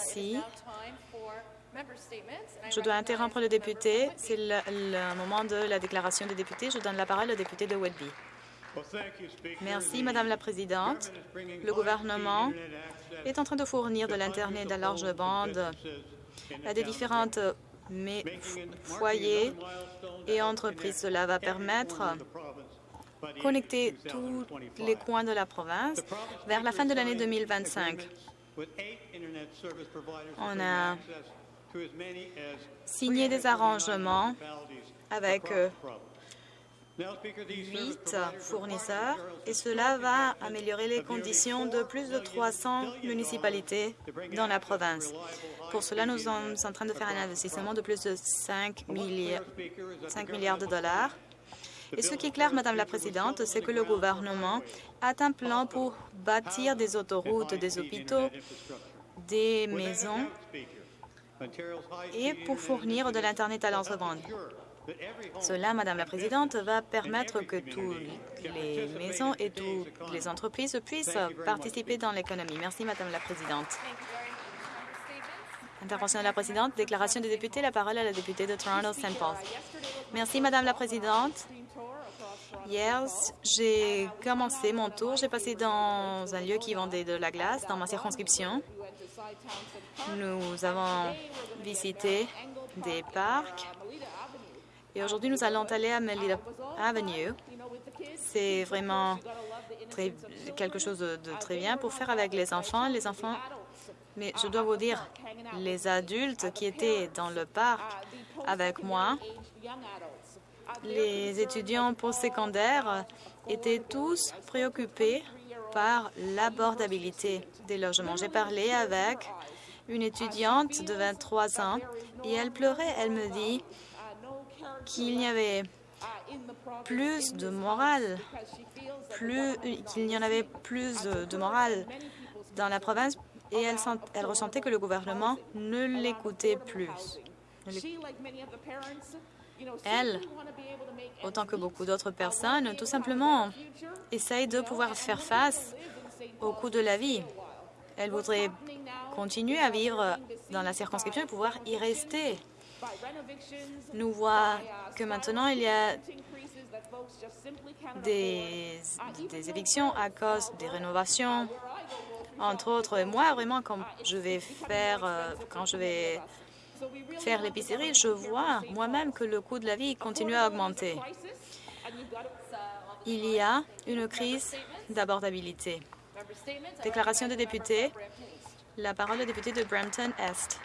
Merci. Je dois interrompre le député. C'est le, moment de la déclaration des députés. Je donne la parole au député de Whitby. Merci, Madame la Présidente. Le gouvernement est en train de fournir de l'Internet à large bande à des différentes foyers et entreprises. Cela va permettre de connecter tous les coins de la province vers la fin de l'année 2025. On a signé des arrangements avec euh, huit fournisseurs et cela va améliorer les conditions de plus de 300 municipalités dans la province. Pour cela, nous sommes en train de faire un investissement de plus de 5 milliards, 5 milliards de dollars. Et ce qui est clair, Madame la Présidente, c'est que le gouvernement a un plan pour bâtir des autoroutes, des hôpitaux, des maisons et pour fournir de l'Internet à l'entreprise. Cela, Madame la Présidente, va permettre que toutes les maisons et toutes les entreprises puissent participer dans l'économie. Merci, Madame la Présidente. Intervention de la Présidente. Déclaration des députés. La parole à la députée de Toronto-St. Paul. Merci, Madame la Présidente. Hier, j'ai commencé mon tour. J'ai passé dans un lieu qui vendait de la glace dans ma circonscription. Nous avons visité des parcs et aujourd'hui, nous allons aller à Melita Avenue. C'est vraiment quelque chose de, de très bien pour faire avec les enfants. Les enfants, mais je dois vous dire, les adultes qui étaient dans le parc avec moi, les étudiants postsecondaires étaient tous préoccupés par l'abordabilité des logements. J'ai parlé avec une étudiante de 23 ans et elle pleurait. Elle me dit qu'il n'y avait plus de morale, qu'il n'y en avait plus de, morale dans la province et elle ressentait que le gouvernement ne l'écoutait plus. Elle, autant que beaucoup d'autres personnes, tout simplement essaye de pouvoir faire face au coût de la vie. Elle voudrait continuer à vivre dans la circonscription et pouvoir y rester. Nous voyons que maintenant, il y a des, des évictions à cause des rénovations, entre autres. Et moi, vraiment, quand je vais faire, euh, quand je vais faire l'épicerie, je vois moi-même que le coût de la vie continue à augmenter. Il y a une crise d'abordabilité. Déclaration des députés. La parole au député de Brampton-Est.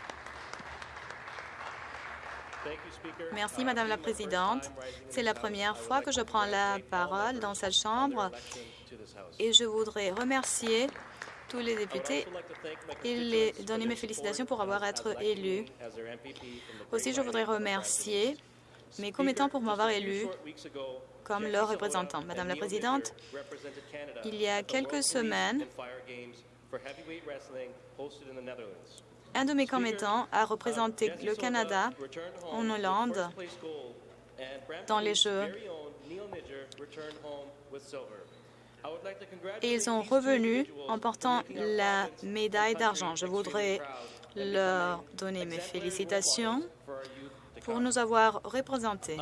Merci, Madame la Présidente. C'est la première fois que je prends la parole dans cette Chambre et je voudrais remercier tous les députés et les donner mes félicitations pour avoir été élus. Aussi, je voudrais remercier mes commettants pour m'avoir élu comme leur représentant. Madame la Présidente, il y a quelques semaines, un de mes commettants a représenté le Canada en Hollande dans les Jeux et ils sont revenus en portant la médaille d'argent. Je voudrais leur donner mes félicitations pour nous avoir représentés.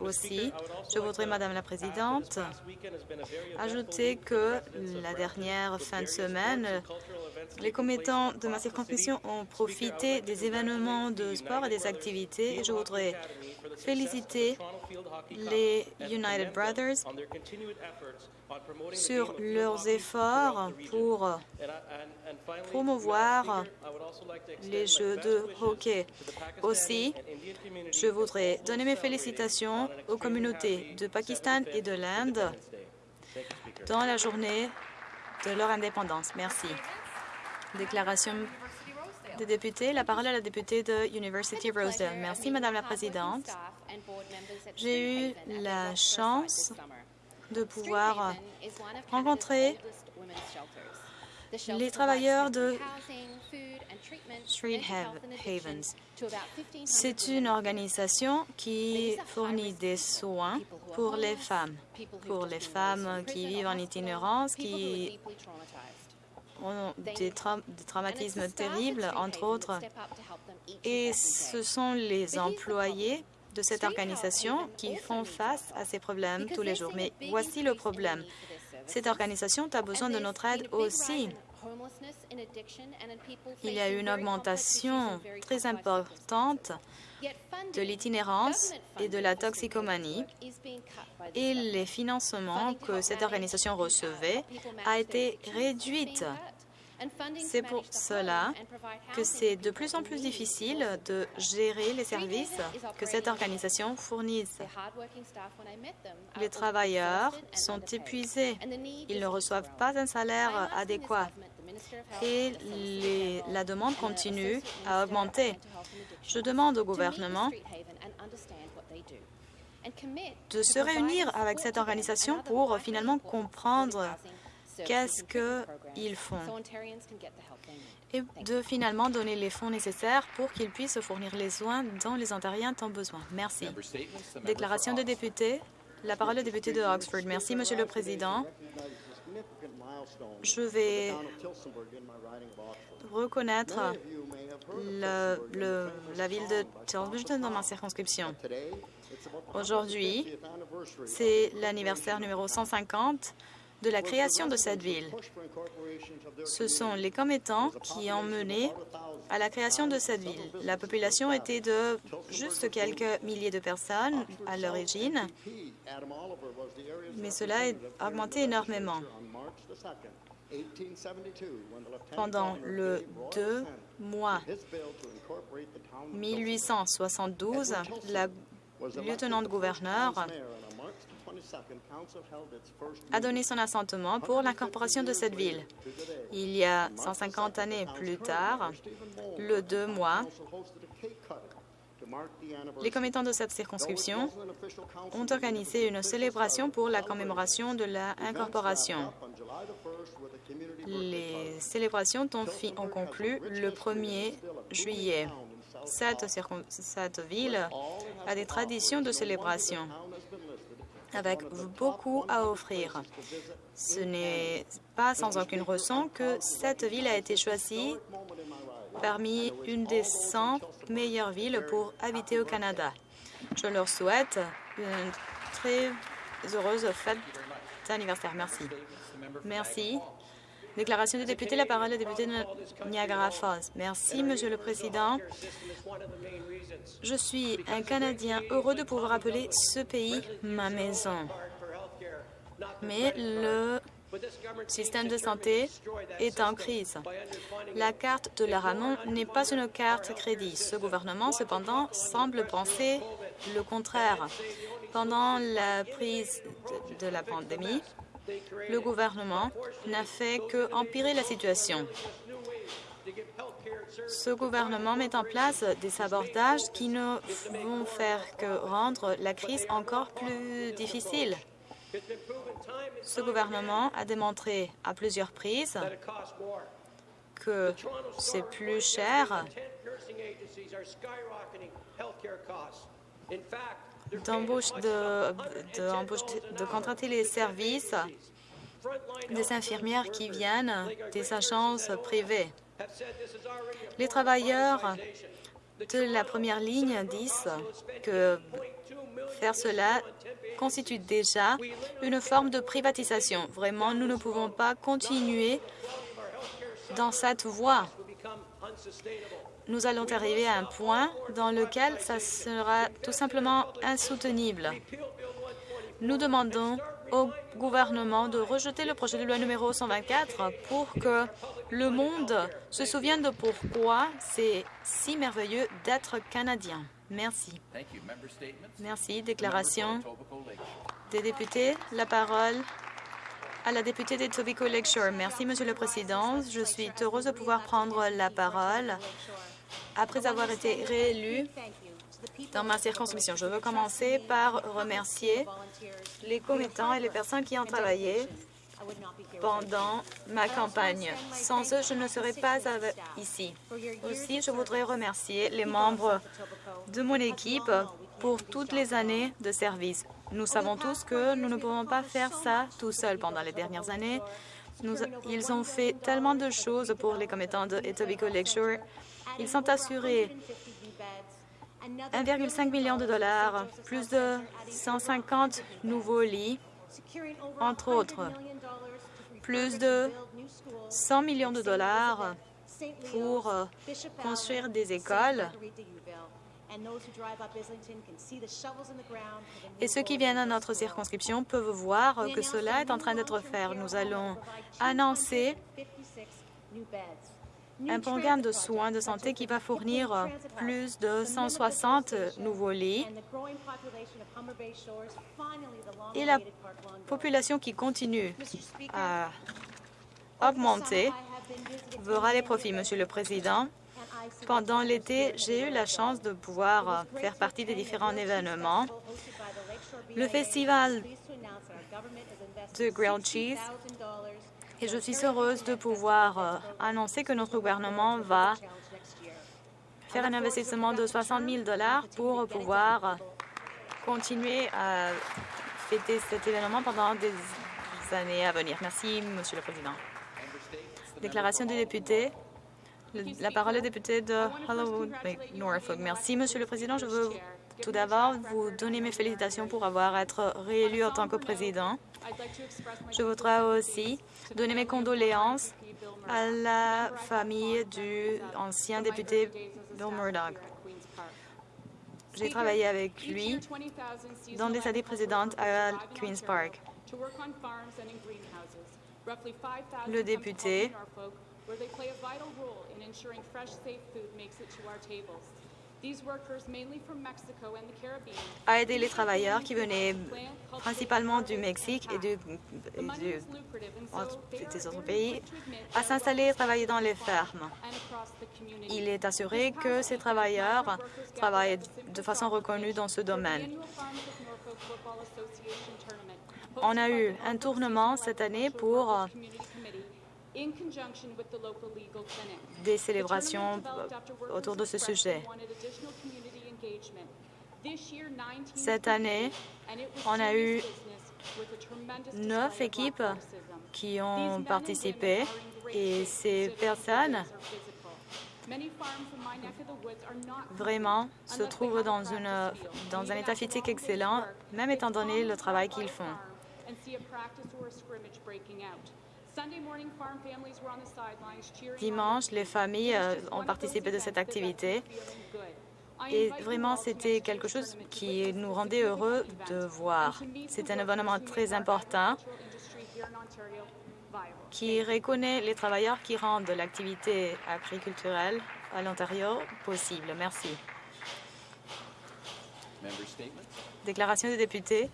Aussi, je voudrais, Madame la Présidente, ajouter que la dernière fin de semaine, les commettants de ma circonscription ont profité des événements de sport et des activités. Je voudrais féliciter les United Brothers sur leurs efforts pour promouvoir les jeux de hockey. Aussi, je voudrais donner mes félicitations aux communautés de Pakistan et de l'Inde dans la journée de leur indépendance. Merci. Déclaration des députés. La parole à la députée de University Rosedale. Merci, Madame la Présidente. J'ai eu la chance de pouvoir rencontrer les travailleurs de Street Havens. C'est une organisation qui fournit des soins pour les femmes, pour les femmes qui vivent en itinérance, qui ont des, des traumatismes terribles, entre autres, et ce sont les employés de cette organisation qui font face à ces problèmes tous les jours. Mais voici le problème. Cette organisation a besoin de notre aide aussi. Il y a une augmentation très importante de l'itinérance et de la toxicomanie et les financements que cette organisation recevait a été réduite c'est pour cela que c'est de plus en plus difficile de gérer les services que cette organisation fournisse. Les travailleurs sont épuisés. Ils ne reçoivent pas un salaire adéquat et la demande continue à augmenter. Je demande au gouvernement de se réunir avec cette organisation pour finalement comprendre qu'est-ce qu'ils font et de finalement donner les fonds nécessaires pour qu'ils puissent fournir les soins dont les Ontariens ont besoin. Merci. Déclaration de député. La parole est député de Oxford. Merci, Monsieur le Président. Je vais reconnaître le, la ville de Tilbury dans ma circonscription. Aujourd'hui, c'est l'anniversaire numéro 150 de la création de cette ville. Ce sont les commettants qui ont mené à la création de cette ville. La population était de juste quelques milliers de personnes à l'origine, mais cela a augmenté énormément. Pendant le 2 mois 1872, la lieutenant-gouverneur a donné son assentement pour l'incorporation de cette ville. Il y a 150 années plus tard, le 2 mois, les commettants de cette circonscription ont organisé une célébration pour la commémoration de l'incorporation. Les célébrations ont, conclu le 1er juillet. Cette, cette ville a des traditions de célébration avec beaucoup à offrir. Ce n'est pas sans aucune raison que cette ville a été choisie parmi une des 100 meilleures villes pour habiter au Canada. Je leur souhaite une très heureuse fête d'anniversaire. Merci. Merci. Déclaration du député. La parole est député de Niagara Falls. Merci, Monsieur le Président. Je suis un Canadien heureux de pouvoir appeler ce pays ma maison. Mais le système de santé est en crise. La carte de la Ramon n'est pas une carte crédit. Ce gouvernement, cependant, semble penser le contraire. Pendant la prise de la pandémie, le gouvernement n'a fait que empirer la situation. Ce gouvernement met en place des abordages qui ne vont faire que rendre la crise encore plus difficile. Ce gouvernement a démontré à plusieurs prises que c'est plus cher d'embauche de, de, contracter les services des infirmières qui viennent des agences privées. Les travailleurs de la première ligne disent que faire cela constitue déjà une forme de privatisation. Vraiment, nous ne pouvons pas continuer dans cette voie nous allons arriver à un point dans lequel ça sera tout simplement insoutenable. Nous demandons au gouvernement de rejeter le projet de loi numéro 124 pour que le monde se souvienne de pourquoi c'est si merveilleux d'être Canadien. Merci. Merci. Déclaration des députés. La parole à la députée de Tobacco Lakeshore. Merci, Monsieur le Président. Je suis heureuse de pouvoir prendre la parole après avoir été réélue dans ma circonscription. Je veux commencer par remercier les commettants et les personnes qui ont travaillé pendant ma campagne. Sans eux, je ne serais pas ici. Aussi, je voudrais remercier les membres de mon équipe pour toutes les années de service. Nous savons tous que nous ne pouvons pas faire ça tout seuls pendant les dernières années. ils ont fait tellement de choses pour les commettants de Etobicoke Lakeshore. Ils sont assurés 1,5 million de dollars, plus de 150 nouveaux lits, entre autres, plus de 100 millions de dollars pour euh, construire des écoles. Et ceux qui viennent à notre circonscription peuvent voir que cela est en train d'être fait. Nous allons annoncer un programme de soins de santé qui va fournir plus de 160 nouveaux lits et la population qui continue à augmenter verra les profits, Monsieur le Président. Pendant l'été, j'ai eu la chance de pouvoir faire partie des différents événements. Le festival de grilled cheese et je suis heureuse de pouvoir euh, annoncer que notre gouvernement va faire un investissement de 60 000 pour pouvoir continuer à fêter cet événement pendant des années à venir. Merci, Monsieur le Président. Déclaration du député. La parole est député de Hollywood Norfolk. Merci, Monsieur le Président. Je veux tout d'abord vous donner mes félicitations pour avoir été réélu en tant que président. Je voudrais aussi donner mes condoléances à la famille du ancien député Bill Murdoch. J'ai travaillé avec lui dans les années précédentes à Queen's Park. Le député a aidé les travailleurs qui venaient principalement du Mexique et, du, des autres pays à s'installer et travailler dans les fermes. Il est assuré que ces travailleurs travaillent de façon reconnue dans ce domaine. On a eu un tournement cette année pour des célébrations autour de ce sujet. Cette année, on a eu neuf équipes qui ont participé et ces personnes vraiment se trouvent dans, une, dans un état physique excellent, même étant donné le travail qu'ils font. Dimanche, les familles euh, ont participé de cette activité et vraiment, c'était quelque chose qui nous rendait heureux de voir. C'est un événement très important qui reconnaît les travailleurs qui rendent l'activité agriculturelle à l'Ontario possible. Merci. Déclaration des députés.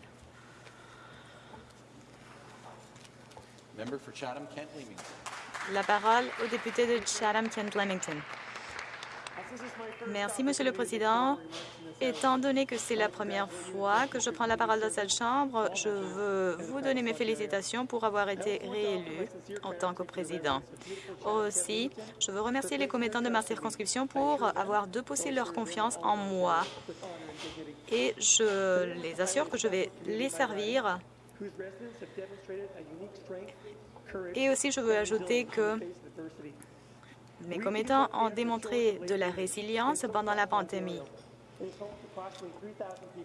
La parole au député de Chatham-Kent-Leamington. Merci, Monsieur le Président. Étant donné que c'est la première fois que je prends la parole dans cette Chambre, je veux vous donner mes félicitations pour avoir été réélu en tant que président. Aussi, je veux remercier les commettants de ma circonscription pour avoir déposé leur confiance en moi. Et je les assure que je vais les servir et aussi, je veux ajouter que mes commettants ont démontré de la résilience pendant la pandémie.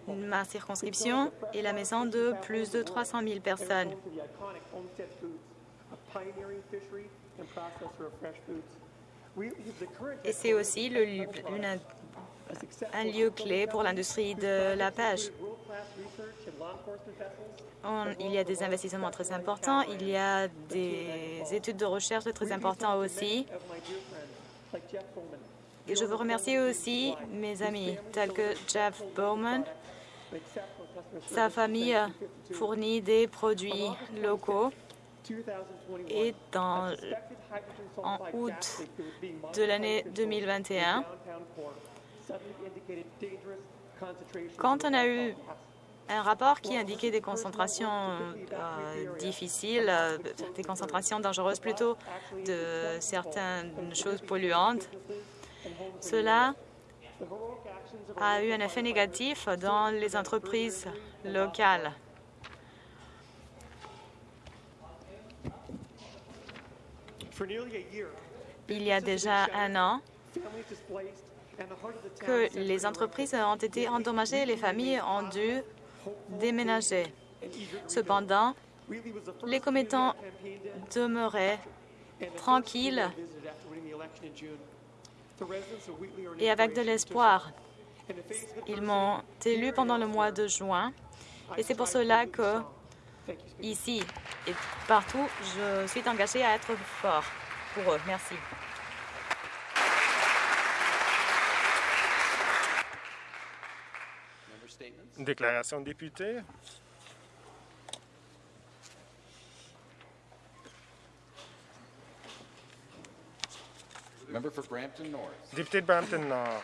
Ma circonscription est la maison de plus de 300 000 personnes. Et c'est aussi le, un lieu clé pour l'industrie de la pêche. il y a des investissements très importants, il y a des études de recherche très importantes aussi. Et je veux remercier aussi mes amis tels que Jeff Bowman. Sa famille fournit des produits locaux et dans, en août de l'année 2021, quand on a eu un rapport qui indiquait des concentrations euh, difficiles, euh, des concentrations dangereuses plutôt de certaines choses polluantes, cela a eu un effet négatif dans les entreprises locales. Il y a déjà un an que les entreprises ont été endommagées et les familles ont dû déménager. Cependant, les commettants demeuraient tranquilles et avec de l'espoir. Ils m'ont élu pendant le mois de juin et c'est pour cela que ici et partout, je suis engagée à être fort pour eux. Merci. Déclaration de député. Député de Brampton Nord.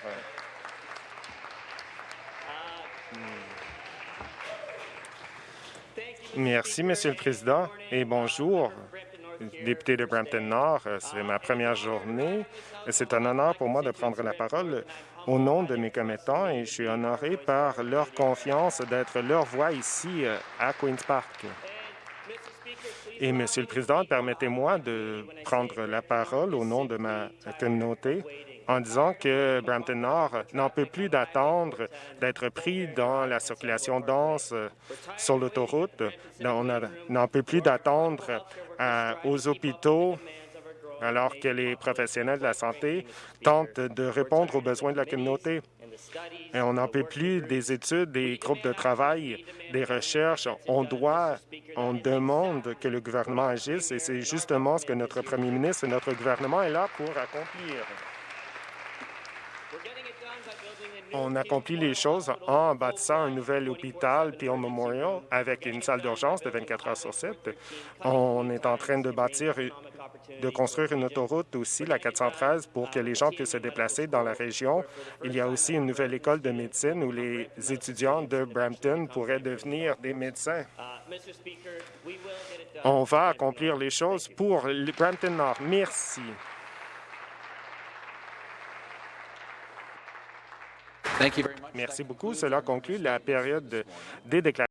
Merci, Monsieur le Président, et bonjour, député de Brampton Nord. C'est ma première journée. C'est un honneur pour moi de prendre la parole au nom de mes commettants et je suis honoré par leur confiance d'être leur voix ici à Queen's Park. Et, Monsieur le Président, permettez-moi de prendre la parole au nom de ma communauté en disant que Brampton Nord n'en peut plus d'attendre d'être pris dans la circulation dense sur l'autoroute. On n'en peut plus d'attendre aux hôpitaux alors que les professionnels de la santé tentent de répondre aux besoins de la communauté. Et on n'en peut plus des études, des groupes de travail, des recherches. On doit, on demande que le gouvernement agisse et c'est justement ce que notre premier ministre et notre gouvernement est là pour accomplir. On accomplit les choses en bâtissant un nouvel hôpital Peel Memorial avec une salle d'urgence de 24 heures sur 7. On est en train de bâtir de construire une autoroute aussi, la 413, pour que les gens puissent se déplacer dans la région. Il y a aussi une nouvelle école de médecine où les étudiants de Brampton pourraient devenir des médecins. On va accomplir les choses pour Brampton Nord. Merci. Merci beaucoup. Cela conclut la période des déclarations.